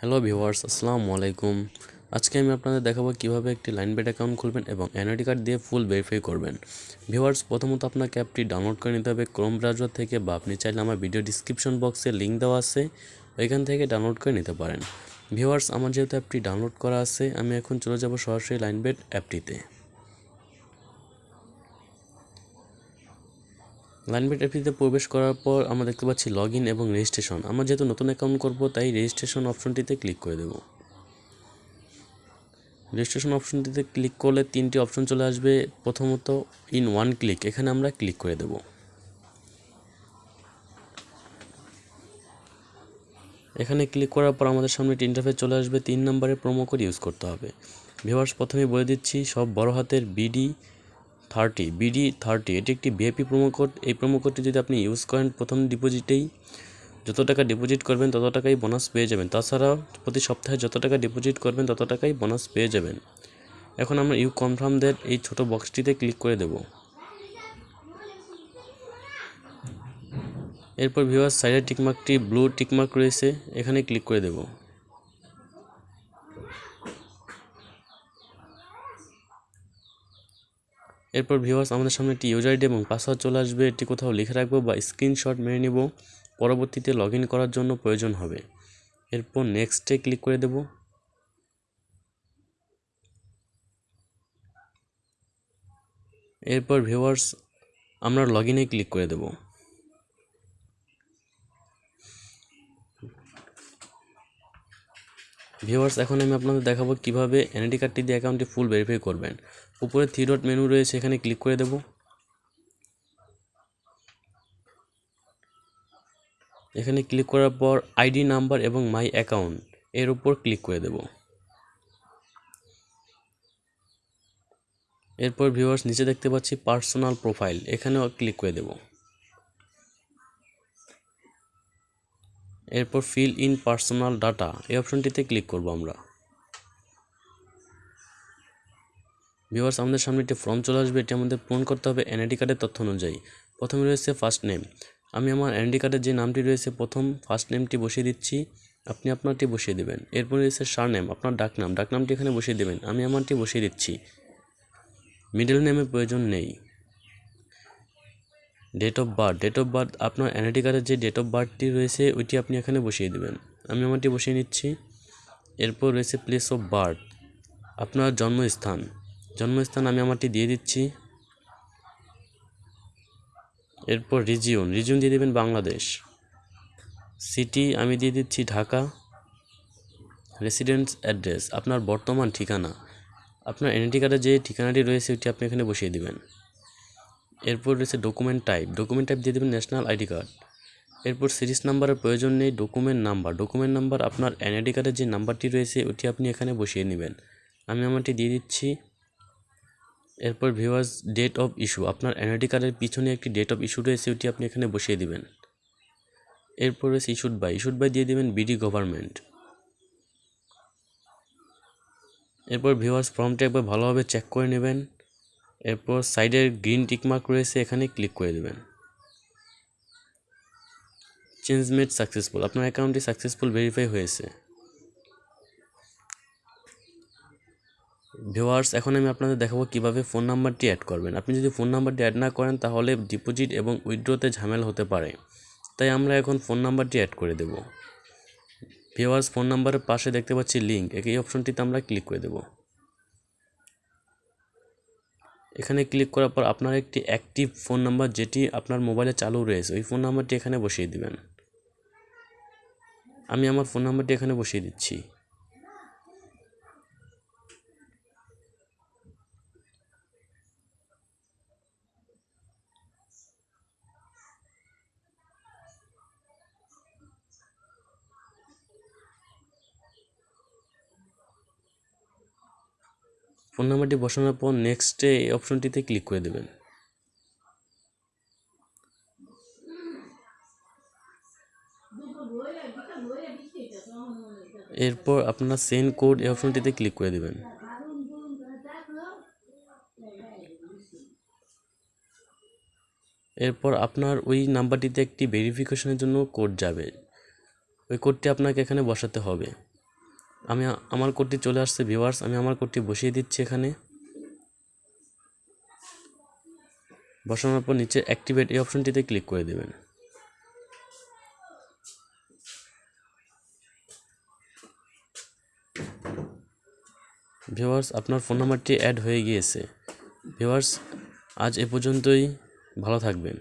Hello viewers, আসসালামু আলাইকুম। আজকে আমি আপনাদের দেখাবো কীভাবে একটি লাইন লাইনবেট অ্যাকাউন্ট খুলবেন এবং এনআইডি কার্ড দিয়ে ফুল ভেরিফাই করবেন। ভিউয়ার্স, প্রথমত আপনাকে অ্যাপটি ডাউনলোড করে নিতে হবে ক্রোম ব্রাউজার থেকে বা আপনি চাইলে আমার ভিডিও ডিসক্রিপশন বক্সে লিঙ্ক দেওয়া আছে, ওইখান থেকে ডাউনলোড করে নিতে পারেন। ভিউয়ার্স, আমার যেহেতু অ্যাপটি ডাউনলোড করা আছে, আমি এখন চলে যাব সরাসরি লাইন লাইনবেট অ্যাপটিতে লাইনবেট অ্যাপটিতে প্রবেশ করার পর আমরা দেখতে পাচ্ছি লগ ইন এবং রেজিস্ট্রেশন আমরা যেহেতু নতুন অ্যাকাউন্ট করব, তাই রেজিস্ট্রেশন অপশনটিতে ক্লিক করে দেব। রেজিস্ট্রেশন অপশনটিতে ক্লিক করলে তিনটি অপশন চলে আসবে। প্রথমত ইন ওয়ান ক্লিক এখানে আমরা ক্লিক করে দেব। এখানে ক্লিক করার পর আমাদের সামনে ইন্টারফেস চলে আসবে। তিন নম্বরে প্রোমো কোড ইউজ করতে হবে। ভিউয়ার্স প্রথমে বলে দিচ্ছি, সব বড় হাতের বিডি থার্টি বিডি থার্টি এটি একটি ভিআইপি কোড এই কোডটি যদি আপনি ইউজ করেন প্রথম ডিপোজিটেই যত টাকা ডিপোজিট করবেন তত টাকাই বোনাস পেয়ে যাবেন। তাছাড়া প্রতি সপ্তাহে যত টাকা ডিপোজিট করবেন তত টাকাই বোনাস পেয়ে যাবেন। এখন আমরা ইউ কনফার্ম দ্যাট এই ছোট বক্সটিতে ক্লিক করে দেব। এরপর ভিউয়ার সাইডের টিকমার্কটি ব্লু টিকমার্ক রয়েছে, এখানে ক্লিক করে দেবো। এরপর ভিউয়ার্স আমাদের সামনে একটি ইউজার আইডি এবং পাসওয়ার্ড চলে আসবে। এটি কোথাও লিখে রাখব বা স্ক্রিনশট মেনে নেব। পরবর্তীতে লগ করার জন্য প্রয়োজন হবে। এরপর নেক্সটে ক্লিক করে দেব। এরপর ভিউয়ার্স আমরা লগ ক্লিক করে দেব। ভিউয়ার্স এখন আমি আপনাদের দেখাবো কীভাবে এনআইডি কার্ডটি দিয়ে অ্যাকাউন্টটি ফুল ভেরিফাই করবেন। উপরে থ্রি ডট মেনু রয়েছে, এখানে ক্লিক করে দেব। এখানে ক্লিক করার পর আইডি নাম্বার এবং মাই অ্যাকাউন্ট এর উপর ক্লিক করে দেব। এরপর ভিউয়ার্স নিচে দেখতে পাচ্ছি পার্সোনাল প্রোফাইল এখানেও ক্লিক করে দেব। এরপর ফিল ইন পার্সোনাল ডাটা এই অপশনটিতে ক্লিক করব আমরা। ভিউয়ার্স আমাদের সামনে একটি ফর্ম চলে আসবে, এটি আমাদের পূরণ করতে হবে এনআইডি কার্ডের তথ্য অনুযায়ী। প্রথমে রয়েছে ফার্স্ট নেম আমি আমার এনআইডি কার্ডের যে নামটি রয়েছে, প্রথম ফার্স্ট নেমটি বসিয়ে দিচ্ছি। আপনি আপনারটি বসিয়ে দেবেন। এরপর রয়েছে সার নেম আপনার ডাক নাম। ডাক নামটি এখানে বসিয়ে দেবেন। আমি আমারটি বসিয়ে দিচ্ছি। মিডল নেমের প্রয়োজন নেই। Date of birth date of birth আপনার এনআইডি কার্ডের যে ডেট অফ বার্থটি রয়েছে, ওইটি আপনি এখানে বসিয়ে দেবেন। আমি আমারটি বসিয়ে নিচ্ছি। এরপর রয়েছে প্লেস অফ বার্থ আপনার জন্মস্থান। জন্মস্থান আমি আমারটি দিয়ে দিচ্ছি। এরপর রিজিয়ন রিজিয়ন দিয়ে দেবেন বাংলাদেশ। সিটি আমি দিয়ে দিচ্ছি ঢাকা। রেসিডেন্স অ্যাড্রেস আপনার বর্তমান ঠিকানা। আপনার এনআইডি কার্ডে যে ঠিকানাটি রয়েছে, ওইটি আপনি এখানে বসিয়ে দেবেন। এরপর রয়েছে ডকুমেন্ট টাইপ ডকুমেন্ট টাইপ দিয়ে দেবেন ন্যাশনাল আইডি কার্ড এরপর সিরিজ নাম্বারের প্রয়োজন নেই ডকুমেন্ট নাম্বার ডকুমেন্ট নাম্বার আপনার এনআইডি কার্ডের যে নাম্বারটি রয়েছে, ওটি আপনি এখানে বসিয়ে নেবেন। আমি আমারটি দিয়ে দিচ্ছি। এরপর ভিউয়ার্স ডেট অফ ইস্যু আপনার এনআইডি কার্ডের পিছনে একটি ডেট অফ ইস্যু রয়েছে, ওটি আপনি এখানে বসিয়ে দিবেন। এরপর রয়েছে ইস্যুড বাই ইস্যুড বাই দিয়ে দেবেন বিডি গভর্নমেন্ট এরপর ভিউয়ার্স ফর্মটি একবার ভালোভাবে চেক করে নেবেন। এরপর সাইডের গ্রিন টিকমার্ক রয়েছে, এখানে ক্লিক করে দেবেন। চেঞ্জ মেড সাকসেসফুল আপনার অ্যাকাউন্টটি সাকসেসফুল ভেরিফাই হয়েছে। ভিওয়ার্স এখন আমি আপনাদের দেখাবো কীভাবে ফোন নাম্বারটি অ্যাড করবেন। আপনি যদি ফোন নাম্বারটি অ্যাড না করেন, তাহলে ডিপোজিট এবং উইথড্রোতে ঝামেলা হতে পারে। তাই আমরা এখন ফোন নাম্বারটি অ্যাড করে দেব। ভিওয়ার্স ফোন নাম্বারের পাশে দেখতে পাচ্ছি লিঙ্ক এই অপশনটিতে আমরা ক্লিক করে দেব। এখানে ক্লিক করার পর আপনার একটি অ্যাক্টিভ ফোন নাম্বার যেটি আপনার মোবাইলে চালু রয়েছে, ওই ফোন নাম্বারটি এখানে বসিয়ে দিবেন। আমি আমার ফোন নাম্বারটি এখানে বসিয়ে দিচ্ছি। ফোন নাম্বারটি বসানোর পর নেক্সটে এই অপশনটিতে ক্লিক করে দেবেন। এরপর আপনার সেন্ড কোড এই অপশনটিতে ক্লিক করে দেবেন। এরপর আপনার ওই নাম্বারটিতে একটি ভেরিফিকেশনের জন্য কোড যাবে। ওই কোডটি আপনাকে এখানে বসাতে হবে। আমি আমার কোডটি চলে আসছে ভিউয়ার্স আমি আমার কোডটি বসিয়ে দিচ্ছি এখানে। বসানোর পর নিচে অ্যাক্টিভেট এই অপশনটিতে ক্লিক করে দেবেন। ভিউয়ার্স আপনার ফোন নাম্বারটি অ্যাড হয়ে গিয়েছে। ভিউয়ার্স আজ এ পর্যন্তই, ভালো থাকবেন।